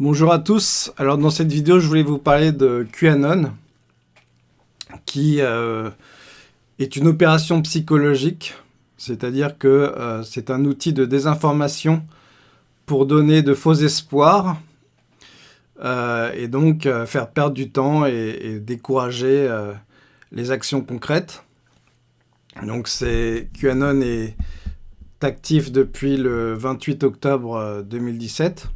Bonjour à tous, alors dans cette vidéo je voulais vous parler de QAnon qui euh, est une opération psychologique, c'est-à-dire que euh, c'est un outil de désinformation pour donner de faux espoirs euh, et donc faire perdre du temps et, décourager les actions concrètes. Donc c'est QAnon est actif depuis le 28 octobre 2017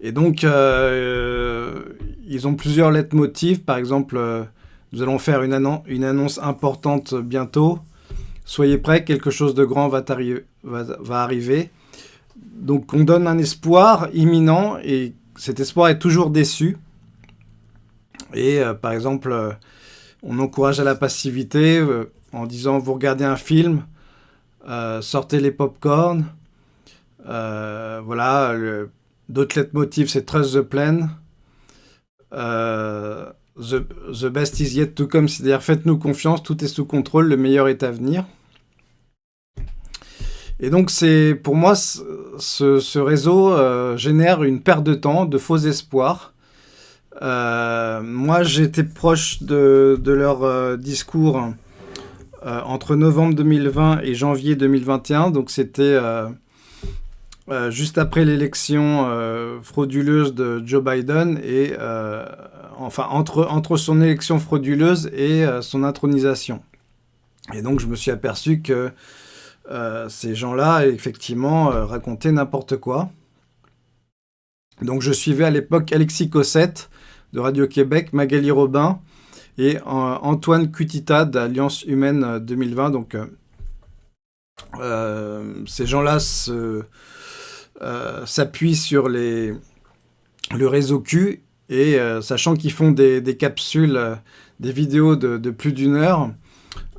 et donc, euh, ils ont plusieurs lettres motifs. Par exemple, euh, nous allons faire une, annonce importante bientôt. Soyez prêts, quelque chose de grand va, arriver. Donc, on donne un espoir imminent et cet espoir est toujours déçu. Et euh, par exemple, on encourage à la passivité en disant vous regardez un film, sortez les pop-corn. voilà, D'autres motifs, c'est Trust the Plan. Euh, the, best is yet to come, c'est-à-dire faites-nous confiance, tout est sous contrôle, le meilleur est à venir. Et donc, pour moi, ce, réseau euh, génère une perte de temps, de faux espoirs. Euh, moi, j'étais proche de, de leur discours entre novembre 2020 et janvier 2021. Donc, c'était euh, juste après l'élection euh, frauduleuse de Joe Biden et euh, enfin entre, entre son élection frauduleuse et son intronisation. Et donc je me suis aperçu que ces gens-là effectivement racontaient n'importe quoi. Donc je suivais à l'époque Alexis Cossette de Radio-Québec, Magali Robin et Antoine Cutita d'Alliance Humaine 2020. Donc ces gens-là se euh, s'appuie sur le réseau Q et euh, sachant qu'ils font des, capsules, euh, des vidéos de, plus d'une heure,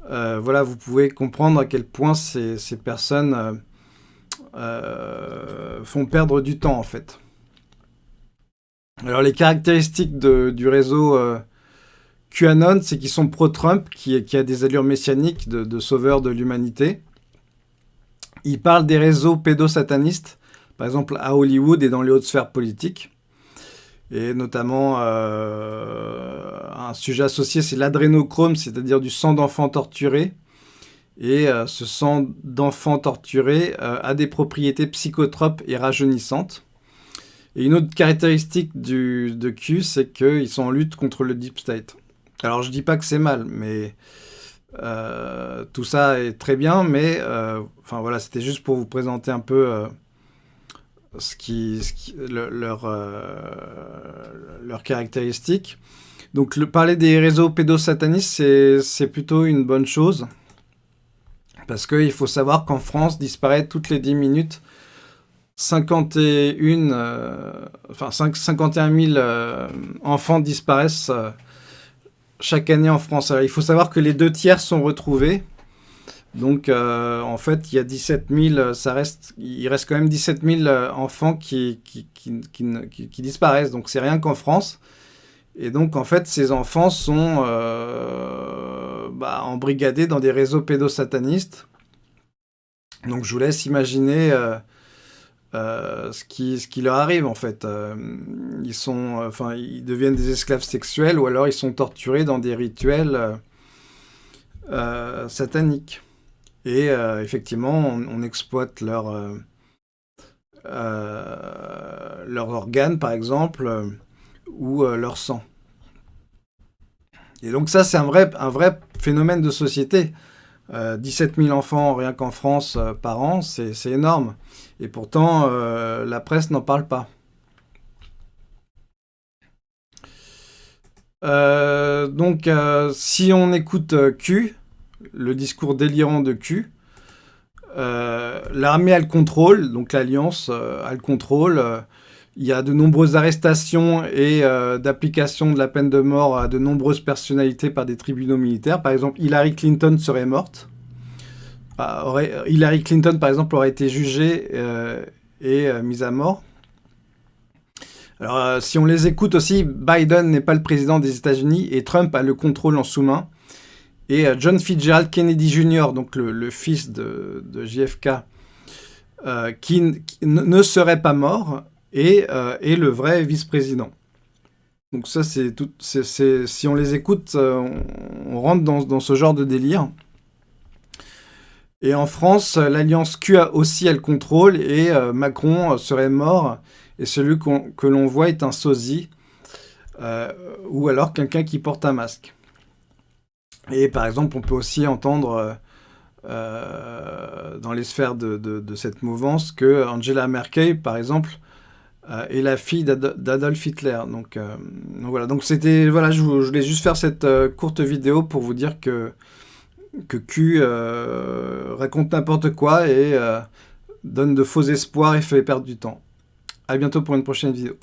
voilà, vous pouvez comprendre à quel point ces, personnes font perdre du temps en fait. Alors les caractéristiques du réseau QAnon, c'est qu'ils sont pro-Trump, qui, qui, a des allures messianiques de, de sauveur de l'humanité. Ils parlent des réseaux pédosatanistes, par exemple à Hollywood et dans les hautes sphères politiques. Et notamment, euh, un sujet associé, c'est l'adrénochrome, c'est-à-dire du sang d'enfants torturés. Et euh, ce sang d'enfants torturés euh, a des propriétés psychotropes et rajeunissantes. Et une autre caractéristique du, de Q, c'est qu'ils sont en lutte contre le Deep State. Alors je dis pas que c'est mal, mais tout ça est très bien, mais enfin voilà, c'était juste pour vous présenter un peu ce qui, leur, euh, leurs caractéristiques. Donc le, parler des réseaux pédosatanistes, c'est plutôt une bonne chose. Parce qu'il faut savoir qu'en France, disparaît toutes les 10 minutes 51, euh, enfin 51 000 euh, enfants disparaissent chaque année en France. il faut savoir que les deux tiers sont retrouvés. Donc, euh, en fait, il y a 17 000, ça reste, il reste quand même 17 000 euh, enfants qui, qui, disparaissent. Donc, c'est rien qu'en France. Et donc, en fait, ces enfants sont euh, bah, embrigadés dans des réseaux pédosatanistes. Donc, je vous laisse imaginer ce, qui, leur arrive, en fait. ils, sont, ils deviennent des esclaves sexuels ou alors ils sont torturés dans des rituels sataniques. Et euh, effectivement, on, exploite leur, euh, euh, leurs organes, par exemple, ou leur sang. Et donc ça, c'est un vrai, un vrai phénomène de société. 17 000 enfants rien qu'en France par an, c'est énorme. Et pourtant, la presse n'en parle pas. donc, si on écoute Q, le discours délirant de Q. Euh, l'armée a le contrôle, donc l'Alliance euh, a le contrôle. il y a de nombreuses arrestations et euh, d'application de la peine de mort à de nombreuses personnalités par des tribunaux militaires. Par exemple, Hillary Clinton serait morte. Hillary Clinton, par exemple, aurait été jugée et mise à mort. Alors, si on les écoute aussi, Biden n'est pas le président des États-Unis et Trump a le contrôle en sous-main. Et euh, John Fitzgerald Kennedy Jr., donc le, fils de, JFK, qui, ne serait pas mort et est le vrai vice-président. Donc ça, c'est tout. si on les écoute, on, rentre dans, ce genre de délire. Et en France, l'alliance Q aussi elle contrôle et Macron serait mort. Et celui que l'on voit est un sosie. ou alors quelqu'un qui porte un masque. Et par exemple, on peut aussi entendre euh, euh, dans les sphères de, cette mouvance que Angela Merkel, par exemple, euh, est la fille d'Adolf Hitler. Donc, voilà, donc c'était voilà, je, voulais juste faire cette courte vidéo pour vous dire que que Q raconte n'importe quoi et donne de faux espoirs et fait perdre du temps. A bientôt pour une prochaine vidéo.